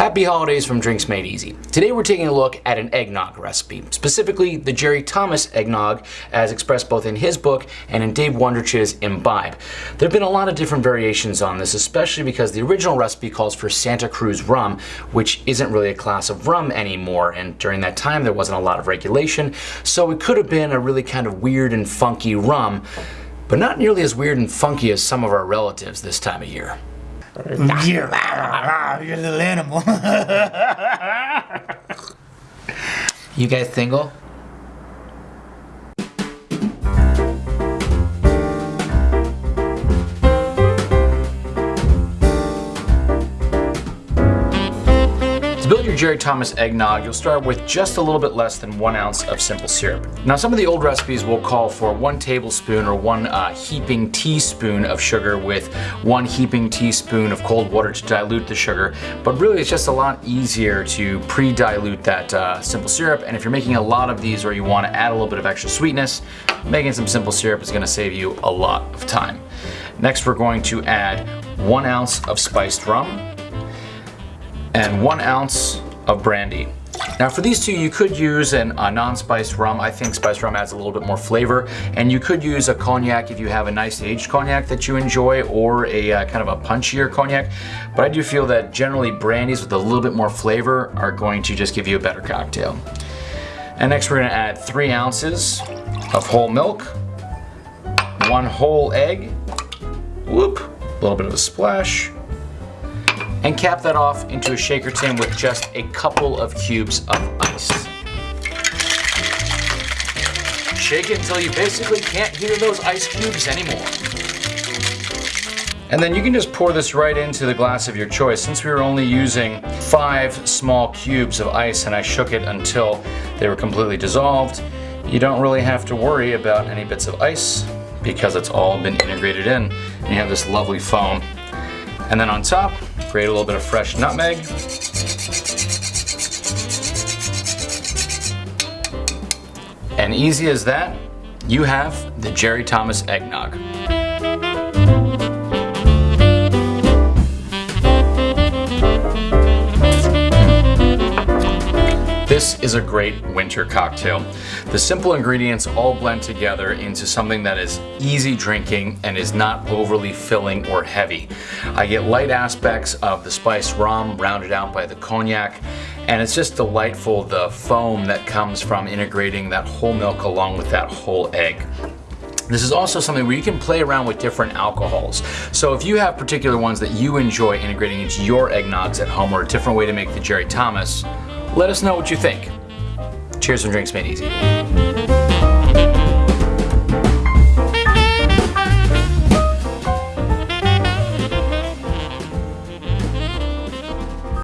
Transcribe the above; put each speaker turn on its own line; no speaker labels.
Happy holidays from Drinks Made Easy. Today we're taking a look at an eggnog recipe, specifically the Jerry Thomas eggnog as expressed both in his book and in Dave Wondrich's Imbibe. There have been a lot of different variations on this, especially because the original recipe calls for Santa Cruz rum, which isn't really a class of rum anymore, and during that time there wasn't a lot of regulation, so it could have been a really kind of weird and funky rum, but not nearly as weird and funky as some of our relatives this time of year.
You're, you're a little animal.
You guys single?
Build your Jerry Thomas eggnog, you'll start with just a little bit less than one ounce of simple syrup. Now some of the old recipes will call for one tablespoon or one uh, heaping teaspoon of sugar with one heaping teaspoon of cold water to dilute the sugar, but really it's just a lot easier to pre-dilute that uh, simple syrup, and if you're making a lot of these or you want to add a little bit of extra sweetness, making some simple syrup is going to save you a lot of time. Next we're going to add one ounce of spiced rum, and one ounce of brandy. Now for these two, you could use an, a non-spiced rum. I think spiced rum adds a little bit more flavor. And you could use a cognac if you have a nice aged cognac that you enjoy or a uh, kind of a punchier cognac. But I do feel that generally brandies with a little bit more flavor are going to just give you a better cocktail. And next we're gonna add three ounces of whole milk, one whole egg, whoop, a little bit of a splash, and cap that off into a shaker tin with just a couple of cubes of ice. Shake it until you basically can't hear those ice cubes anymore. And then you can just pour this right into the glass of your choice. Since we were only using five small cubes of ice and I shook it until they were completely dissolved, you don't really have to worry about any bits of ice because it's all been integrated in. And you have this lovely foam. And then on top, grate a little bit of fresh nutmeg. And easy as that, you have the Jerry Thomas eggnog. This is a great winter cocktail. The simple ingredients all blend together into something that is easy drinking and is not overly filling or heavy. I get light aspects of the spiced rum rounded out by the cognac and it's just delightful the foam that comes from integrating that whole milk along with that whole egg. This is also something where you can play around with different alcohols. So if you have particular ones that you enjoy integrating into your eggnogs at home or a different way to make the Jerry Thomas, let us know what you think. Cheers and Drinks Made Easy.